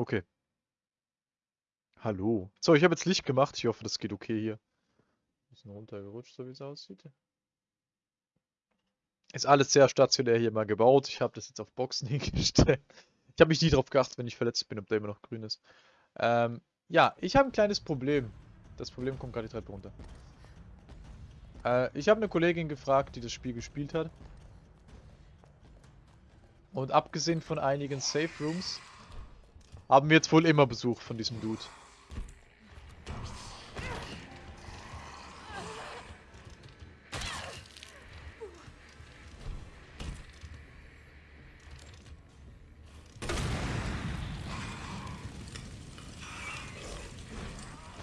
Okay. Hallo. So, ich habe jetzt Licht gemacht. Ich hoffe, das geht okay hier. Bisschen runtergerutscht, so wie es aussieht. Ist alles sehr stationär hier mal gebaut. Ich habe das jetzt auf Boxen hingestellt. Ich habe mich nie darauf geachtet, wenn ich verletzt bin, ob der immer noch grün ist. Ähm, ja, ich habe ein kleines Problem. Das Problem kommt gerade die Treppe runter. Äh, ich habe eine Kollegin gefragt, die das Spiel gespielt hat. Und abgesehen von einigen Safe Rooms haben wir jetzt wohl immer Besuch von diesem Dude.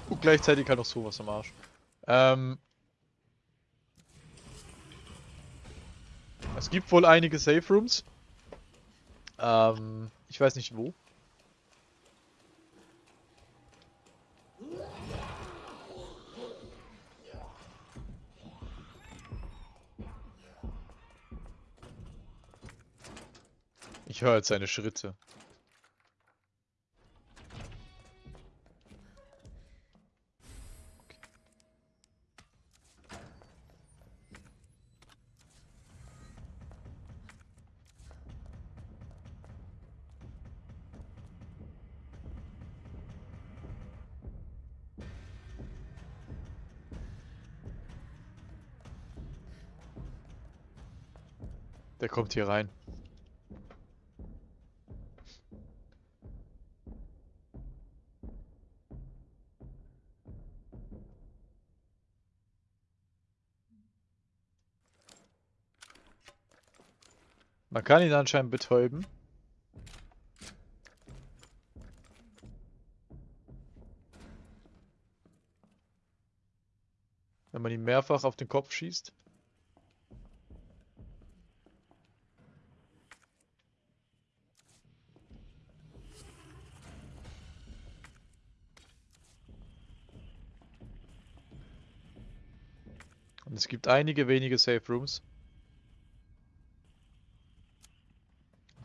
Und gleichzeitig halt noch sowas am Arsch. Ähm, es gibt wohl einige Safe Rooms. Ähm, ich weiß nicht wo. Ich höre jetzt seine Schritte. Der kommt hier rein. Kann ihn anscheinend betäuben. Wenn man ihn mehrfach auf den Kopf schießt. Und es gibt einige wenige Safe Rooms.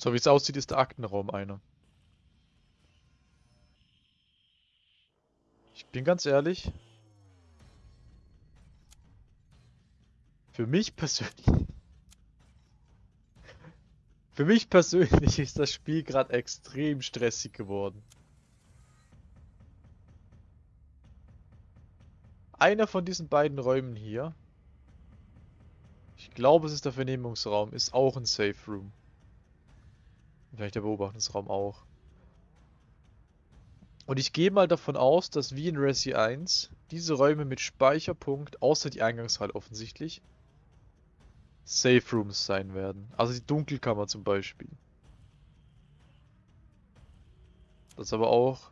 So wie es aussieht, ist der Aktenraum einer. Ich bin ganz ehrlich. Für mich persönlich. Für mich persönlich ist das Spiel gerade extrem stressig geworden. Einer von diesen beiden Räumen hier ich glaube, es ist der Vernehmungsraum. Ist auch ein Safe Room. Vielleicht der Beobachtungsraum auch. Und ich gehe mal davon aus, dass wie in Resi 1 diese Räume mit Speicherpunkt, außer die Eingangshalle offensichtlich, Safe Rooms sein werden. Also die Dunkelkammer zum Beispiel. Das aber auch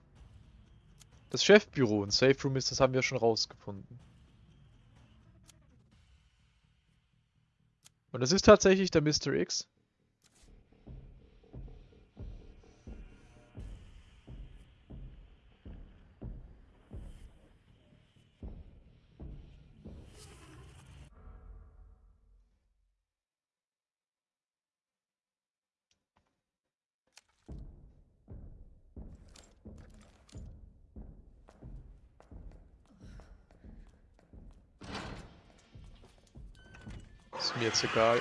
das Chefbüro ein Safe Room ist, das haben wir schon rausgefunden. Und das ist tatsächlich der Mr. X. mir jetzt egal.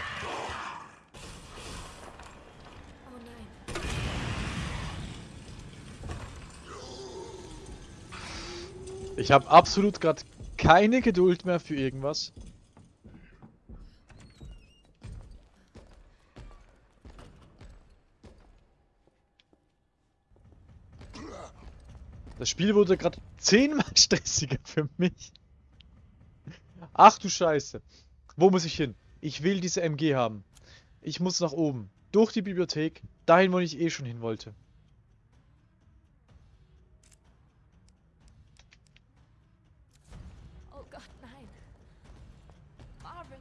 Ich habe absolut gerade keine Geduld mehr für irgendwas. Das Spiel wurde gerade zehnmal stressiger für mich. Ach du Scheiße. Wo muss ich hin? Ich will diese MG haben. Ich muss nach oben. Durch die Bibliothek. Dahin, wo ich eh schon hin wollte. Oh Gott, nein. Marvin.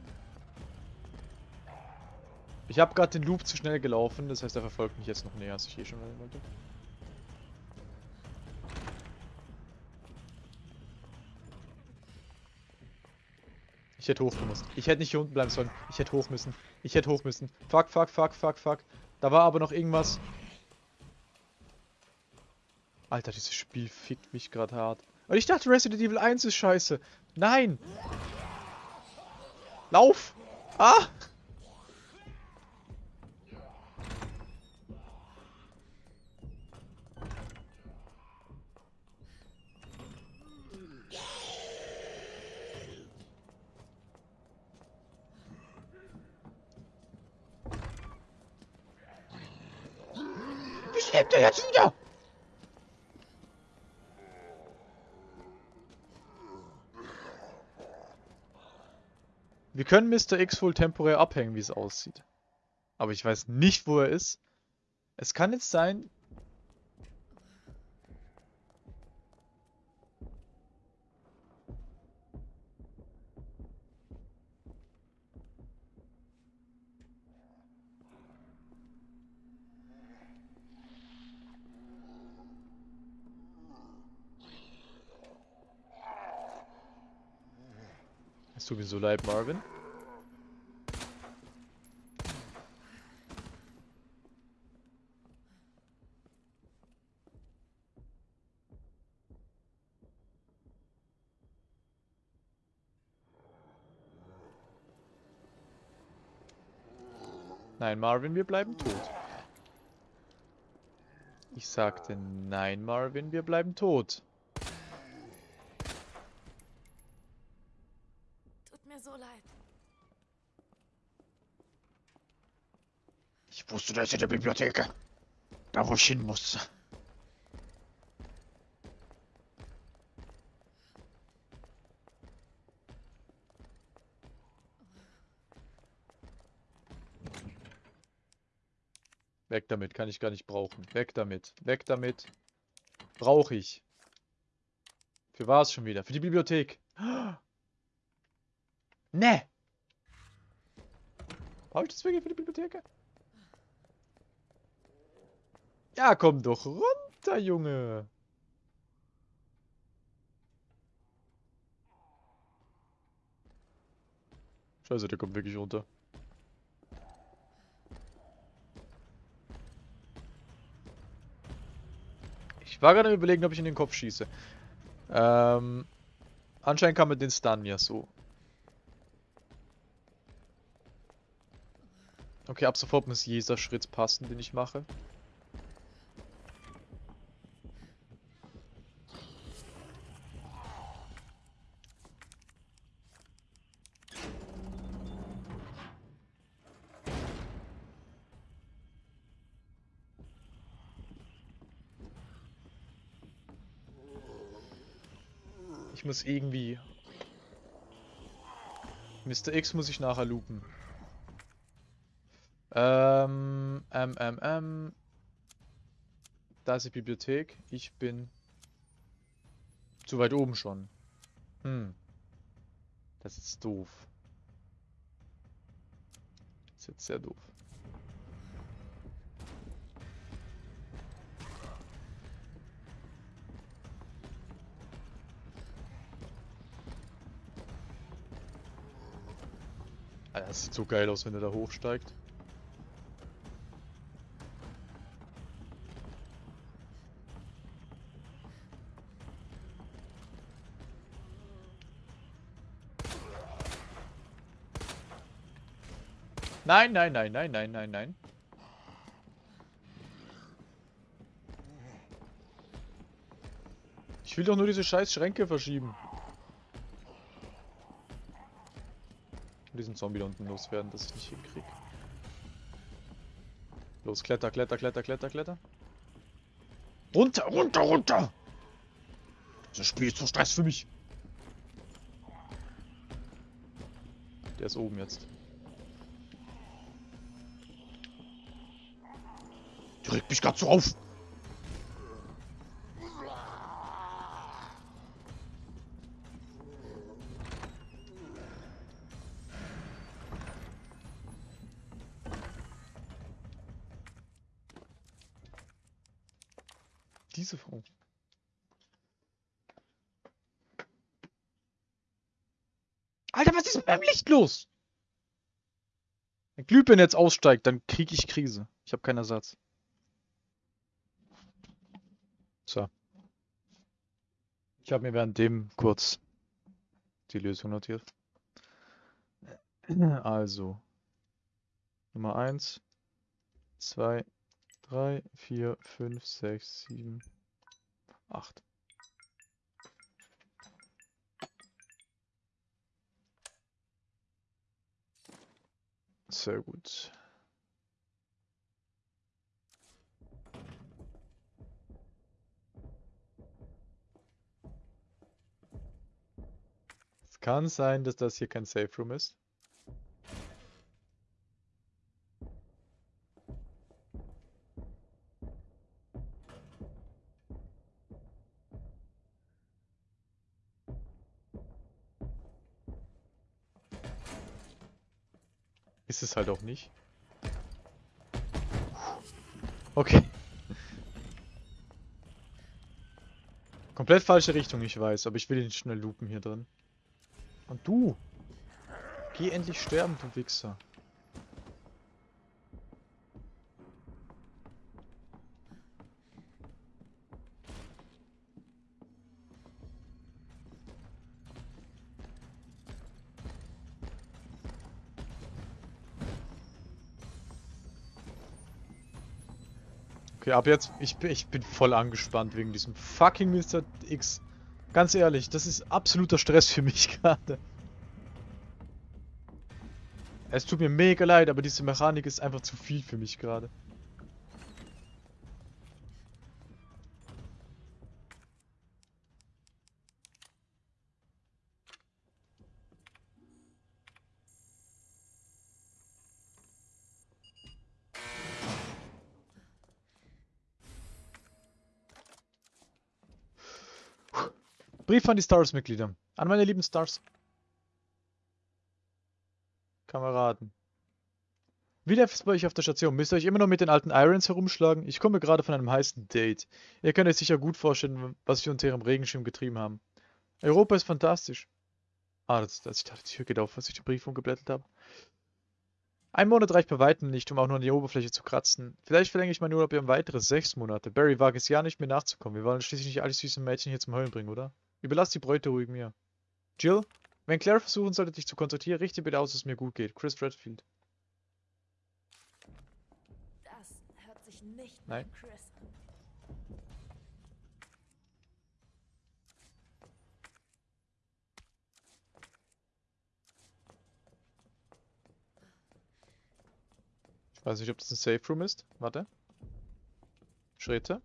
Ich habe gerade den Loop zu schnell gelaufen. Das heißt, er verfolgt mich jetzt noch näher, als ich eh schon wollte. Hätte hoch gemusst. Ich hätte nicht hier unten bleiben sollen. Ich hätte hoch müssen. Ich hätte hoch müssen. Fuck, fuck, fuck, fuck, fuck. Da war aber noch irgendwas. Alter, dieses Spiel fickt mich gerade hart. Und ich dachte, Resident Evil 1 ist scheiße. Nein! Lauf! Ah! Jetzt wieder? Wir können Mr. X wohl temporär abhängen, wie es aussieht. Aber ich weiß nicht, wo er ist. Es kann jetzt sein... tut mir so leid, Marvin. Nein, Marvin, wir bleiben tot. Ich sagte, nein, Marvin, wir bleiben tot. Tut mir so leid. Wusste, der Bibliothek. Da, wo ich hin musste. Weg damit, kann ich gar nicht brauchen. Weg damit, weg damit. Brauche ich. Für was schon wieder? Für die Bibliothek. Ne! Brauche ich das wirklich für die Bibliothek? Ja, komm doch runter, Junge. Scheiße, der kommt wirklich runter. Ich war gerade überlegen, ob ich in den Kopf schieße. Ähm, anscheinend kann man den Stun ja so. Okay, ab sofort muss jeder Schritt passen, den ich mache. Ich muss irgendwie... Mr. X muss ich nachher loopen. Ähm, ähm, ähm, ähm. Da ist die Bibliothek. Ich bin zu weit oben schon. Hm. Das ist doof. Das ist jetzt sehr doof. Das sieht so geil aus, wenn er da hochsteigt. Nein, nein, nein, nein, nein, nein, nein. Ich will doch nur diese scheiß Schränke verschieben. Diesen Zombie da unten loswerden, dass ich nicht hinkrieg. Los, kletter, kletter, kletter, kletter, kletter. Runter, runter, runter! Das Spiel ist so Stress für mich. Der ist oben jetzt. Die regt mich grad so auf. Diese Frau. Meinem Licht los? Wenn Glühbirne jetzt aussteigt, dann kriege ich Krise. Ich habe keinen Ersatz. So. Ich habe mir während dem kurz die Lösung notiert. Also, Nummer 1, 2, 3, 4, 5, 6, 7, 8. Sehr gut. Es kann sein, dass das hier kein Safe Room ist. Ist es halt auch nicht. Okay. Komplett falsche Richtung, ich weiß, aber ich will ihn schnell loopen hier drin. Und du! Geh endlich sterben, du Wichser. Okay, ab jetzt, ich ich bin voll angespannt wegen diesem fucking Mr. X. Ganz ehrlich, das ist absoluter Stress für mich gerade. Es tut mir mega leid, aber diese Mechanik ist einfach zu viel für mich gerade. Brief an die Stars-Mitglieder. An meine lieben Stars. Kameraden. Wie läuft es bei euch auf der Station? Müsst ihr euch immer noch mit den alten Irons herumschlagen? Ich komme gerade von einem heißen Date. Ihr könnt euch sicher gut vorstellen, was wir unter ihrem Regenschirm getrieben haben. Europa ist fantastisch. Ah, das, das, ich dachte, die Tür geht auf, als ich den Brief umgeblättert habe. Ein Monat reicht bei weitem nicht, um auch nur an die Oberfläche zu kratzen. Vielleicht verlängere ich meinen Urlaub um weitere sechs Monate. Barry wagt es ja nicht mehr nachzukommen. Wir wollen schließlich nicht alle süßen Mädchen hier zum Heulen bringen, oder? Überlass die Bräute ruhig mir. Jill, wenn Claire versuchen sollte, dich zu kontaktieren, richte bitte aus, dass es mir gut geht. Chris Redfield. Das hört sich nicht Nein. Chris an. Ich weiß nicht, ob das ein Safe Room ist. Warte. Schritte.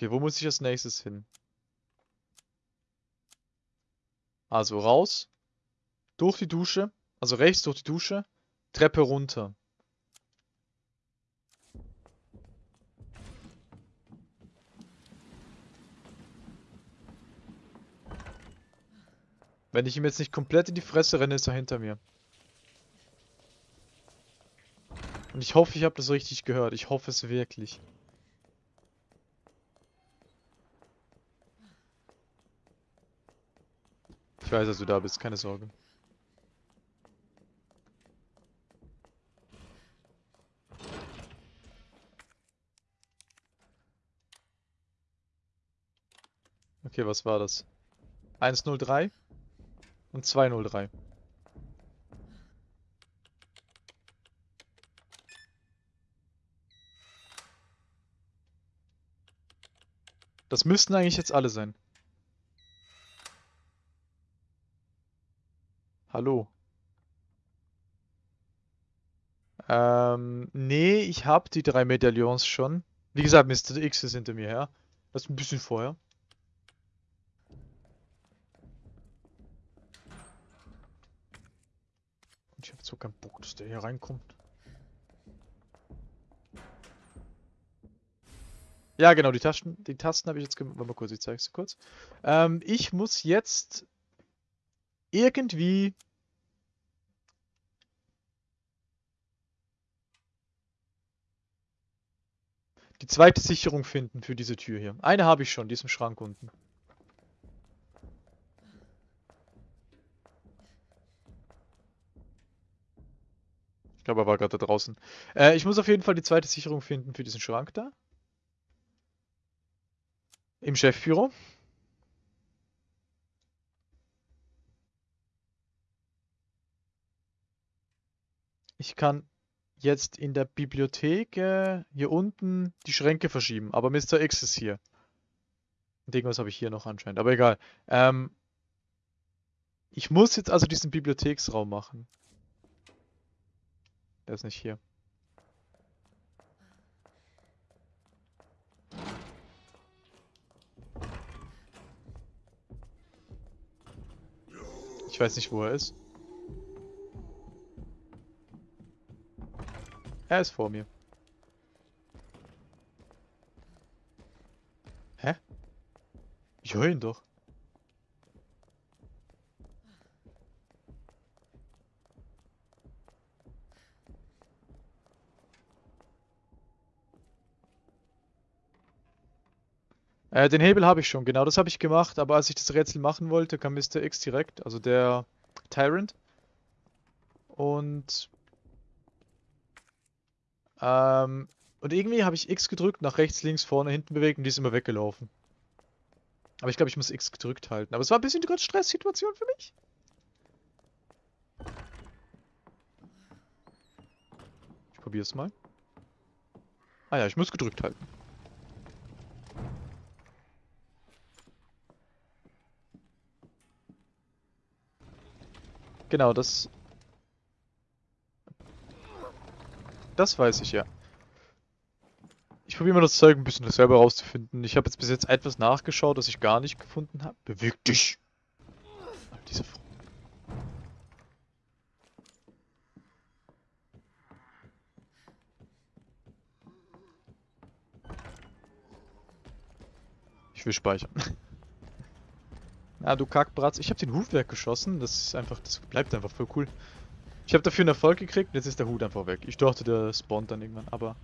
Okay, wo muss ich als nächstes hin? Also raus, durch die Dusche, also rechts durch die Dusche, Treppe runter. Wenn ich ihm jetzt nicht komplett in die Fresse renne, ist er hinter mir. Und ich hoffe, ich habe das richtig gehört. Ich hoffe es wirklich. Ich weiß, dass du da bist, keine Sorge. Okay, was war das? 103 und 203. Das müssten eigentlich jetzt alle sein. Hallo. Ähm, nee, ich habe die drei Medaillons schon. Wie gesagt, Mr. X ist hinter mir her. Das ist ein bisschen vorher. Und ich habe so keinen Bock, dass der hier reinkommt. Ja, genau, die Tasten, die Tasten habe ich jetzt gemacht. Warte mal kurz, ich zeige es kurz. Ähm, ich muss jetzt irgendwie die zweite Sicherung finden für diese Tür hier. Eine habe ich schon, die ist im Schrank unten. Ich glaube, er war gerade da draußen. Äh, ich muss auf jeden Fall die zweite Sicherung finden für diesen Schrank da. Im Chefbüro. Ich kann jetzt in der Bibliothek äh, hier unten die Schränke verschieben, aber Mr. X ist hier. Irgendwas habe ich hier noch anscheinend, aber egal. Ähm, ich muss jetzt also diesen Bibliotheksraum machen. Der ist nicht hier. Ich weiß nicht, wo er ist. Er ist vor mir. Hä? Ich höre ihn doch. Äh, den Hebel habe ich schon, genau das habe ich gemacht, aber als ich das Rätsel machen wollte, kam Mr. X direkt, also der Tyrant. Und ähm, und irgendwie habe ich X gedrückt, nach rechts, links, vorne, hinten bewegt und die ist immer weggelaufen. Aber ich glaube, ich muss X gedrückt halten. Aber es war ein bisschen die Stresssituation für mich. Ich probiere es mal. Ah ja, ich muss gedrückt halten. Genau, das Das weiß ich ja. Ich probiere mal das Zeug ein bisschen selber rauszufinden. Ich habe jetzt bis jetzt etwas nachgeschaut, das ich gar nicht gefunden habe. Beweg dich! Diese Frau. Ich will speichern. Na, du Kackbratz. Ich habe den Hut weggeschossen. Das ist einfach, das bleibt einfach voll cool. Ich habe dafür einen Erfolg gekriegt und jetzt ist der Hut einfach weg. Ich dachte, der spawnt dann irgendwann, aber...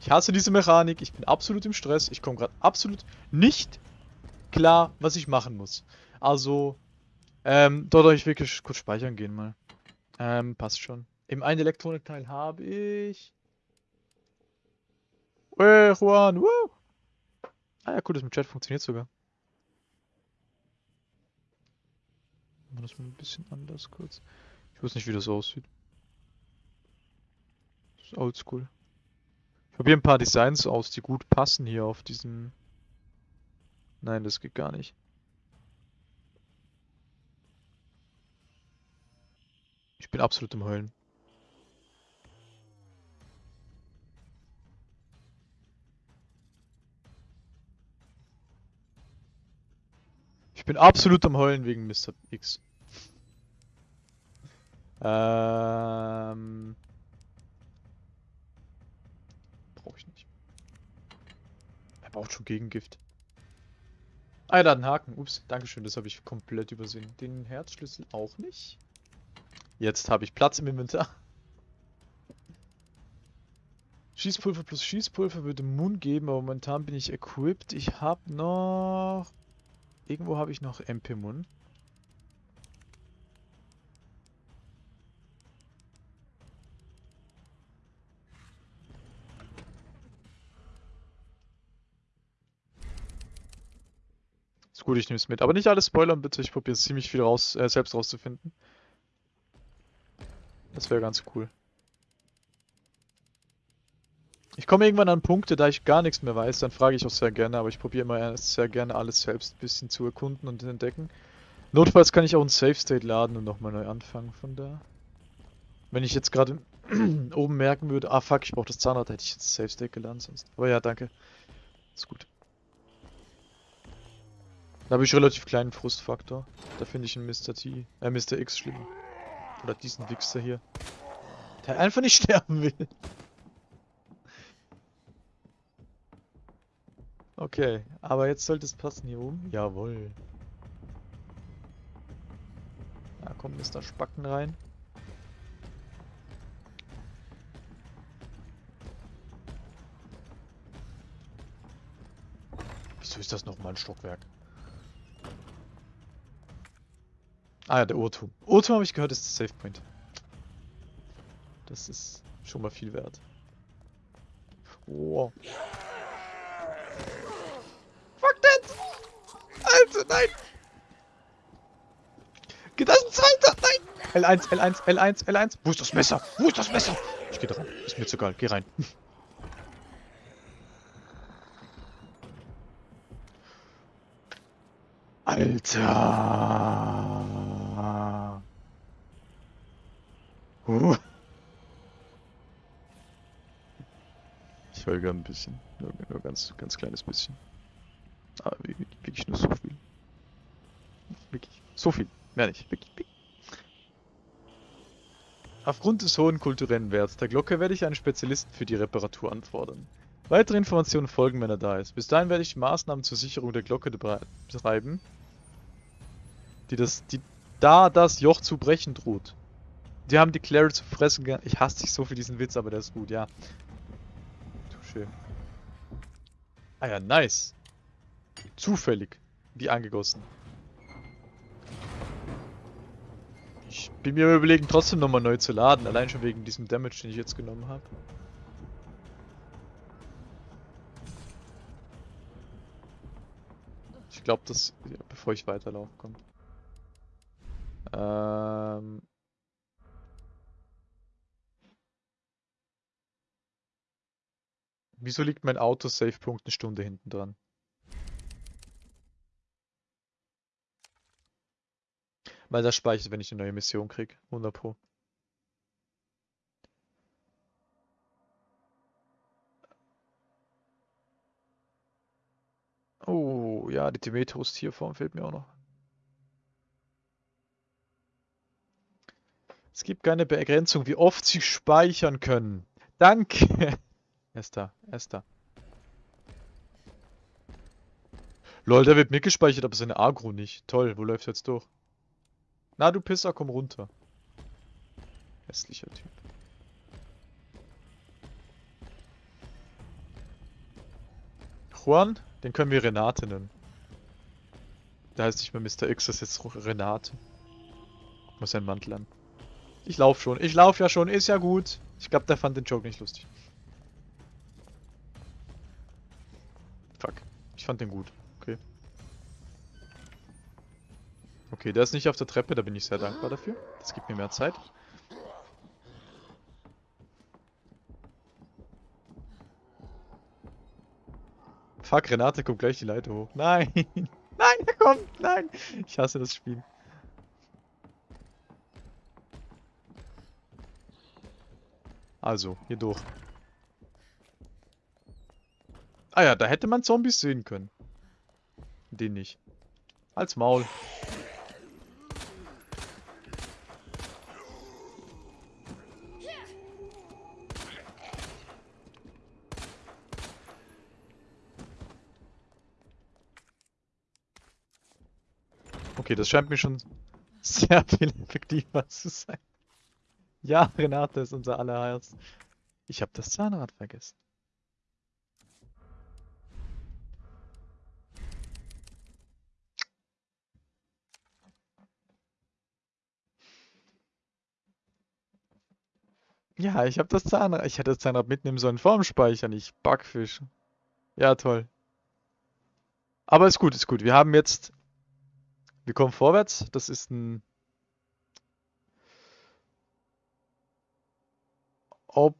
Ich hasse diese Mechanik, ich bin absolut im Stress, ich komme gerade absolut nicht klar, was ich machen muss. Also, ähm, dort ich wirklich kurz speichern gehen mal. Ähm, passt schon. Im einen Elektronikteil habe ich... Hey, Juan, woo! Ah ja, cool, das mit Chat funktioniert sogar. Machen wir das mal ein bisschen anders kurz. Ich weiß nicht, wie das aussieht. Das ist oldschool. Ich probiere ein paar Designs aus, die gut passen hier auf diesem... Nein, das geht gar nicht. Ich bin absolut im Heulen. Ich bin absolut am Heulen wegen Mr. X. Ähm. Brauche ich nicht. Er braucht schon Gegengift. Ah, da hat einen Haken. Ups, Dankeschön, das habe ich komplett übersehen. Den Herzschlüssel auch nicht. Jetzt habe ich Platz im Inventar. Schießpulver plus Schießpulver würde Moon geben, aber momentan bin ich equipped. Ich habe noch... Irgendwo habe ich noch MP-Mun. Gut, ich nehme es mit. Aber nicht alles spoilern, bitte. Ich probiere ziemlich viel raus, äh, selbst rauszufinden. Das wäre ganz cool. Ich komme irgendwann an Punkte, da ich gar nichts mehr weiß, dann frage ich auch sehr gerne, aber ich probiere immer sehr gerne alles selbst ein bisschen zu erkunden und entdecken. Notfalls kann ich auch ein Save State laden und nochmal neu anfangen von da. Wenn ich jetzt gerade oben merken würde, ah fuck, ich brauche das Zahnrad, hätte ich jetzt Save State geladen sonst. Aber ja, danke. Ist gut. Da habe ich relativ kleinen Frustfaktor. Da finde ich einen Mr. T, äh, Mr. X schlimm. Oder diesen Wichser hier. Der einfach nicht sterben will. Okay, aber jetzt sollte es passen hier oben. Jawohl. Da kommt Mr. Spacken rein. Wieso ist das nochmal ein Stockwerk? Ah ja, der Urtum. Urtum habe ich gehört, ist der Safe Point. Das ist schon mal viel wert. Oh. Fuck that! Alter, nein! Geht das ein zweiter? Nein! L1, L1, L1, L1. Wo ist das Messer? Wo ist das Messer? Ich geh da rein. Ist mir jetzt egal. Geh rein. Alter! Uh. Ich heule ein bisschen. Nur, nur ganz, ganz kleines bisschen. Aber wirklich, nur so viel. Wirklich. So viel. Mehr nicht. Wirklich, wirklich. Aufgrund des hohen kulturellen Werts der Glocke werde ich einen Spezialisten für die Reparatur anfordern. Weitere Informationen folgen, wenn er da ist. Bis dahin werde ich Maßnahmen zur Sicherung der Glocke betreiben, die das, die da das Joch zu brechen droht. Die haben die Clary zu fressen Ich hasse dich so für diesen Witz, aber der ist gut, ja. Touché. Ah ja, nice. Zufällig. Wie angegossen. Ich bin mir überlegen, trotzdem nochmal neu zu laden. Allein schon wegen diesem Damage, den ich jetzt genommen habe. Ich glaube, das... Ja, bevor ich weiterlaufe, kommt. Ähm... Wieso liegt mein Auto-Save-Punkt eine Stunde hinten dran? Weil das speichert, wenn ich eine neue Mission krieg. 100 Pro. Oh, ja, die Demetrius-Tierform fehlt mir auch noch. Es gibt keine Begrenzung, wie oft sie speichern können. Danke. Er ist da, er ist da. Lol, der wird mitgespeichert, aber seine Agro nicht. Toll, wo läuft jetzt durch? Na, du Pisser, komm runter. Hässlicher Typ. Juan, den können wir Renate nennen. Der heißt nicht mehr Mr. X, das ist jetzt Renate. Muss sein Mantel an. Ich lauf schon. Ich lauf ja schon. Ist ja gut. Ich glaube, der fand den Joke nicht lustig. Fuck. Ich fand den gut. Okay. Okay, der ist nicht auf der Treppe, da bin ich sehr dankbar dafür. Das gibt mir mehr Zeit. Fuck, Renate kommt gleich die Leiter hoch. Nein! Nein, er kommt! Nein! Ich hasse das Spiel. Also, hier durch. Ah ja, da hätte man Zombies sehen können. Den nicht. Als Maul. Okay, das scheint mir schon sehr viel effektiver zu sein. Ja, Renate ist unser allerherz. Ich habe das Zahnrad vergessen. Ja, ich habe das Zahnrad. Ich hätte das Zahnrad mitnehmen sollen vorm Speichern, ich Backfisch. Ja, toll. Aber ist gut, ist gut. Wir haben jetzt. Wir kommen vorwärts. Das ist ein. Op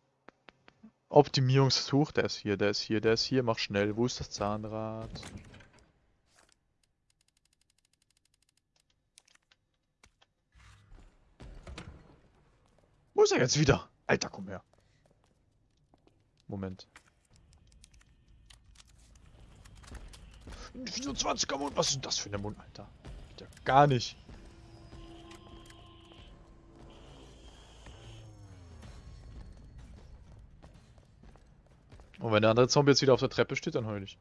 Optimierungsversuch. Der ist hier, der ist hier, der ist hier. Mach schnell. Wo ist das Zahnrad? Wo ist er jetzt wieder? Alter, komm her. Moment. 24er Mund, was ist das für ein Mund, Alter? Geht ja gar nicht. Und wenn der andere Zombie jetzt wieder auf der Treppe steht, dann heul ich.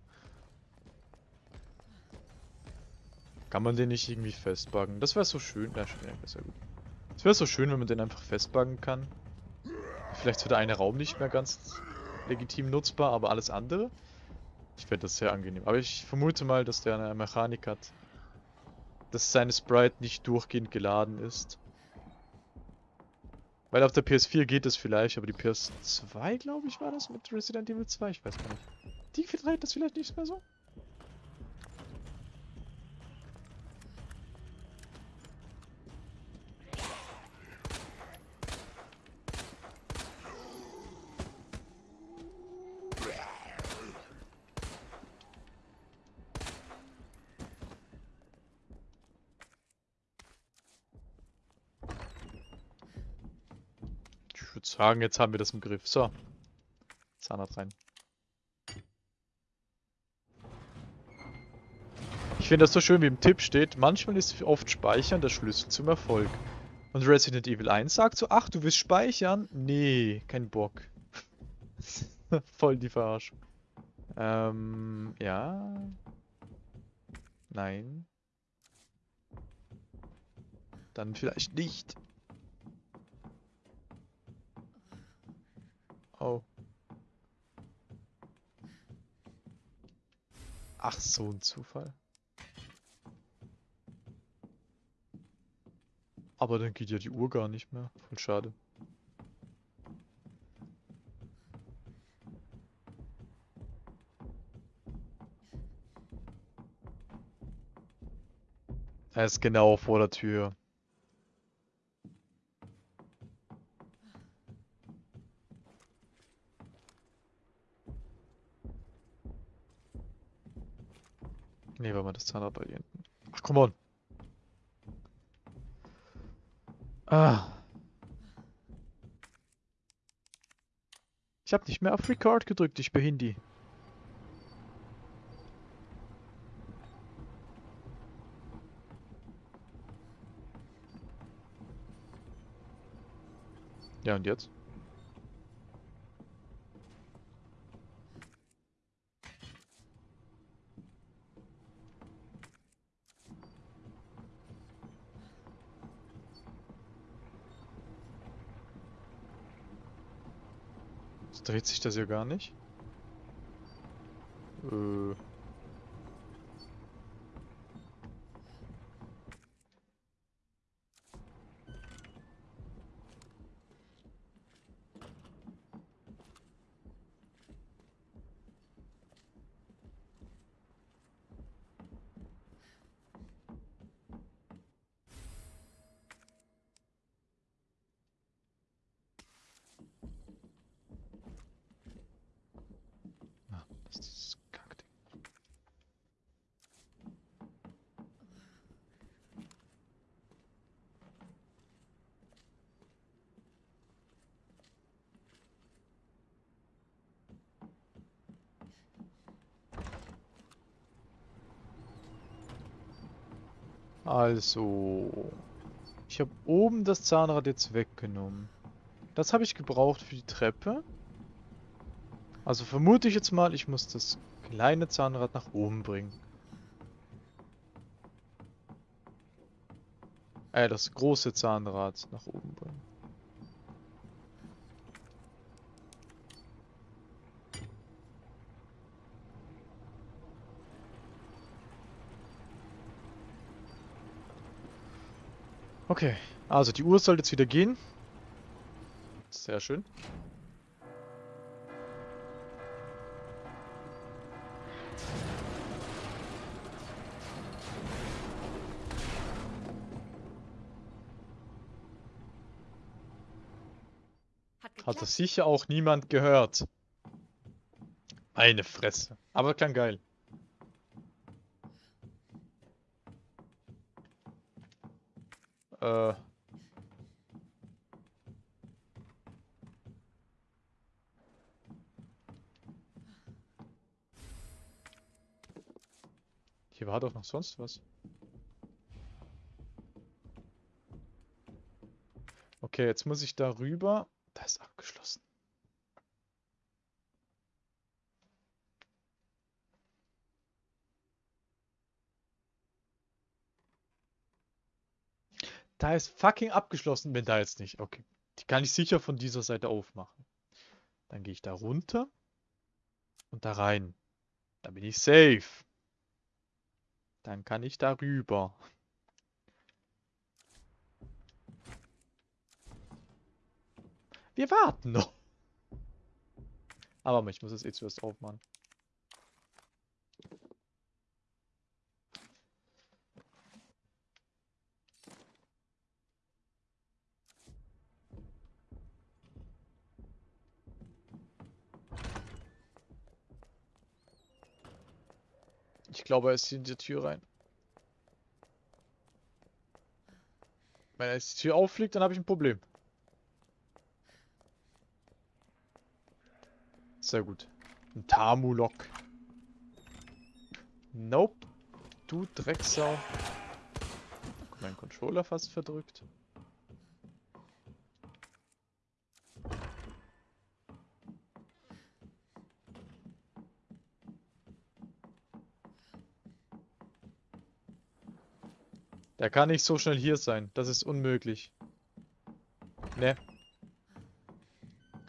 Kann man den nicht irgendwie festbuggen? Das wäre so schön. Es wäre so schön, wenn man den einfach festbuggen kann. Vielleicht wird der eine Raum nicht mehr ganz legitim nutzbar, aber alles andere? Ich fände das sehr angenehm. Aber ich vermute mal, dass der eine Mechanik hat. Dass seine Sprite nicht durchgehend geladen ist. Weil auf der PS4 geht es vielleicht, aber die PS2, glaube ich, war das mit Resident Evil 2, ich weiß gar nicht. Die vertreibt das vielleicht nicht mehr so? Sagen, jetzt haben wir das im Griff. So. Zahnrad rein. Ich finde das so schön, wie im Tipp steht, manchmal ist oft Speichern der Schlüssel zum Erfolg. Und Resident Evil 1 sagt so, ach, du willst speichern? Nee, kein Bock. Voll die Verarschung. Ähm, ja. Nein. Dann vielleicht nicht. Oh. Ach, so ein Zufall. Aber dann geht ja die Uhr gar nicht mehr. Voll schade. Er ist genau vor der Tür. Nee, war mal das Zahnrad bei dir hinten. Ach, come on. Ah. Ich habe nicht mehr auf Record gedrückt, ich bin Hindi. Ja, und jetzt? Dreht sich das ja gar nicht. Äh. Ah, das ist dieses Kackding. Also, ich habe oben das Zahnrad jetzt weggenommen. Das habe ich gebraucht für die Treppe. Also vermute ich jetzt mal, ich muss das kleine Zahnrad nach oben bringen. Äh, das große Zahnrad nach oben bringen. Okay, also die Uhr sollte jetzt wieder gehen. Sehr schön. Hat das sicher auch niemand gehört. Eine Fresse. Aber klang geil. Äh. Hier war doch noch sonst was. Okay, jetzt muss ich da rüber. Da ist abgeschlossen. Da ist fucking abgeschlossen, wenn da jetzt nicht. Okay. Die kann ich sicher von dieser Seite aufmachen. Dann gehe ich da runter und da rein. Da bin ich safe. Dann kann ich da rüber. Wir warten noch. Aber ich muss das eh zuerst aufmachen. Glaube, er ist hier in die Tür rein. Wenn jetzt die Tür auffliegt, dann habe ich ein Problem. Sehr gut. Ein Tamulok. Nope. Du Drecksau. Mein Controller fast verdrückt. Der kann nicht so schnell hier sein. Das ist unmöglich. Ne.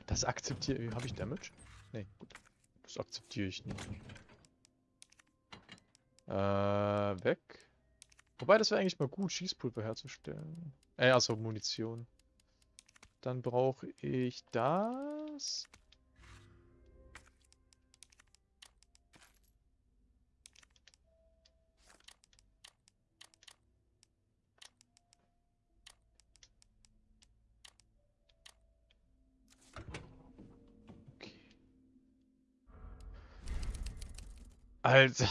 Das akzeptiere ich. Habe ich Damage? Ne, gut. Das akzeptiere ich nicht. Äh, weg. Wobei, das wäre eigentlich mal gut, Schießpulver herzustellen. Äh, also Munition. Dann brauche ich das. Alter.